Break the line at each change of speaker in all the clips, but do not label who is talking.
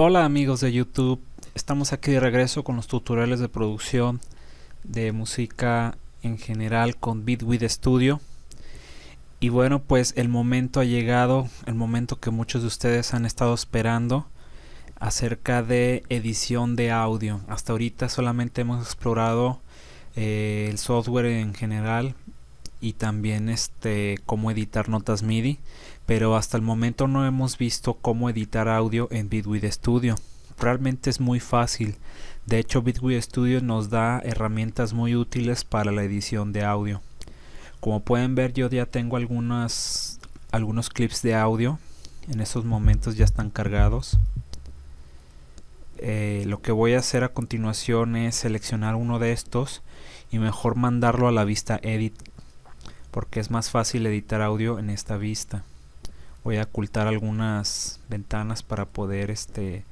Hola amigos de YouTube, estamos aquí de regreso con los tutoriales de producción de música en general con Bitwid Studio y bueno pues el momento ha llegado, el momento que muchos de ustedes han estado esperando acerca de edición de audio. Hasta ahorita solamente hemos explorado eh, el software en general y también este cómo editar notas MIDI pero hasta el momento no hemos visto cómo editar audio en Bitwid Studio. Realmente es muy fácil. De hecho Bitwid Studio nos da herramientas muy útiles para la edición de audio. Como pueden ver yo ya tengo algunos clips de audio. En estos momentos ya están cargados. Eh, lo que voy a hacer a continuación es seleccionar uno de estos y mejor mandarlo a la vista edit porque es más fácil editar audio en esta vista. Voy a ocultar algunas ventanas para poder este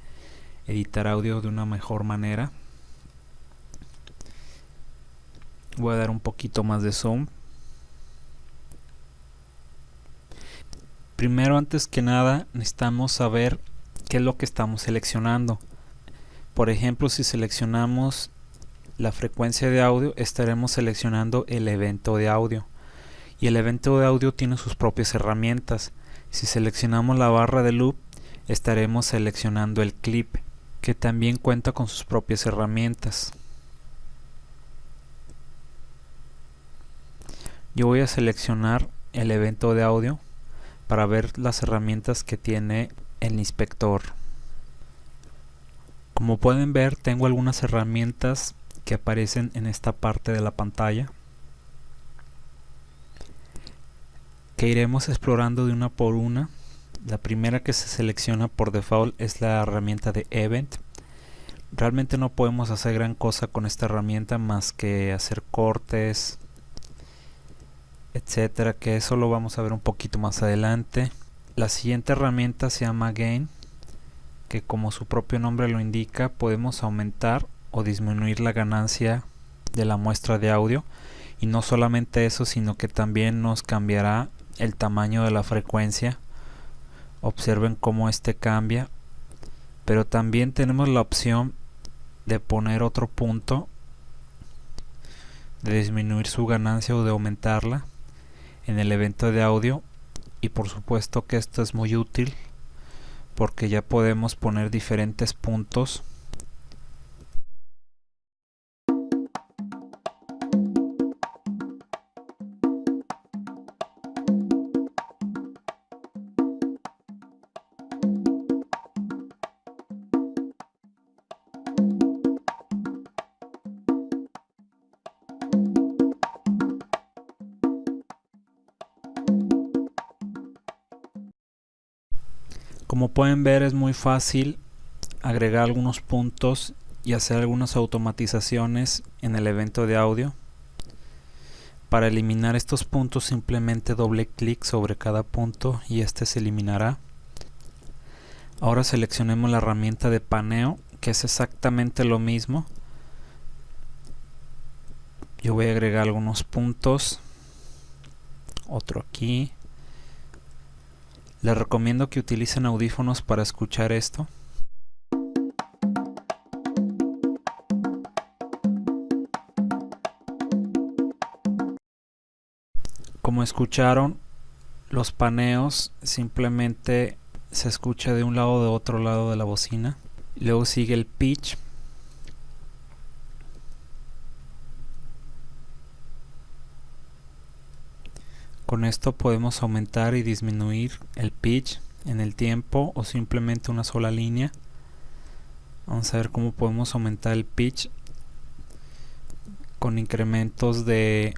editar audio de una mejor manera. Voy a dar un poquito más de zoom. Primero antes que nada necesitamos saber qué es lo que estamos seleccionando. Por ejemplo si seleccionamos la frecuencia de audio estaremos seleccionando el evento de audio y el evento de audio tiene sus propias herramientas. Si seleccionamos la barra de loop estaremos seleccionando el clip que también cuenta con sus propias herramientas. Yo voy a seleccionar el evento de audio para ver las herramientas que tiene el inspector. Como pueden ver tengo algunas herramientas que aparecen en esta parte de la pantalla. Que iremos explorando de una por una. La primera que se selecciona por default es la herramienta de Event. Realmente no podemos hacer gran cosa con esta herramienta más que hacer cortes, etcétera, que eso lo vamos a ver un poquito más adelante. La siguiente herramienta se llama Gain, que como su propio nombre lo indica, podemos aumentar o disminuir la ganancia de la muestra de audio y no solamente eso sino que también nos cambiará el tamaño de la frecuencia. Observen cómo este cambia. Pero también tenemos la opción de poner otro punto de disminuir su ganancia o de aumentarla en el evento de audio. Y por supuesto que esto es muy útil porque ya podemos poner diferentes puntos Como pueden ver es muy fácil agregar algunos puntos y hacer algunas automatizaciones en el evento de audio. Para eliminar estos puntos simplemente doble clic sobre cada punto y este se eliminará. Ahora seleccionemos la herramienta de paneo que es exactamente lo mismo. Yo voy a agregar algunos puntos. Otro aquí. Les recomiendo que utilicen audífonos para escuchar esto. Como escucharon, los paneos simplemente se escucha de un lado o de otro lado de la bocina. Luego sigue el pitch Con esto podemos aumentar y disminuir el pitch en el tiempo o simplemente una sola línea. Vamos a ver cómo podemos aumentar el pitch con incrementos de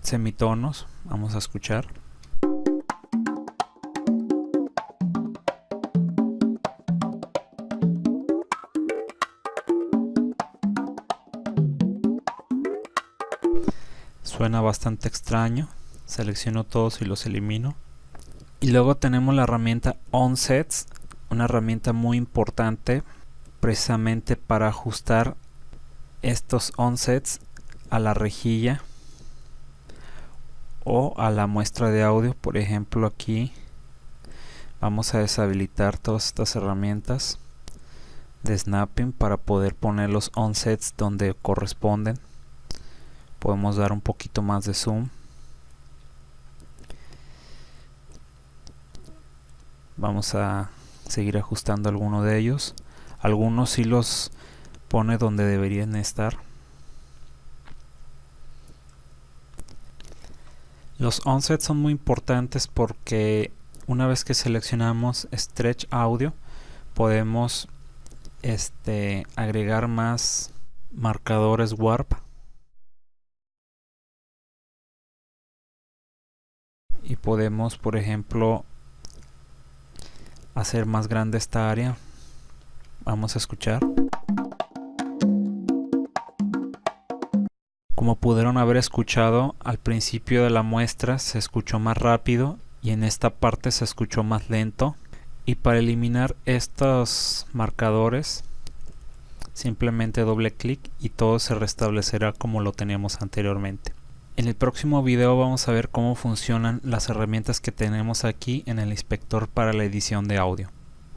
semitonos. Vamos a escuchar. Suena bastante extraño selecciono todos y los elimino. Y luego tenemos la herramienta onsets una herramienta muy importante precisamente para ajustar estos onsets a la rejilla o a la muestra de audio. Por ejemplo aquí vamos a deshabilitar todas estas herramientas de snapping para poder poner los onsets donde corresponden. Podemos dar un poquito más de zoom vamos a seguir ajustando alguno de ellos. Algunos sí los pone donde deberían estar. Los onsets son muy importantes porque una vez que seleccionamos stretch audio podemos este agregar más marcadores warp. Y podemos por ejemplo hacer más grande esta área. Vamos a escuchar. Como pudieron haber escuchado al principio de la muestra se escuchó más rápido y en esta parte se escuchó más lento. Y para eliminar estos marcadores simplemente doble clic y todo se restablecerá como lo teníamos anteriormente en el próximo video vamos a ver cómo funcionan las herramientas que tenemos aquí en el inspector para la edición de audio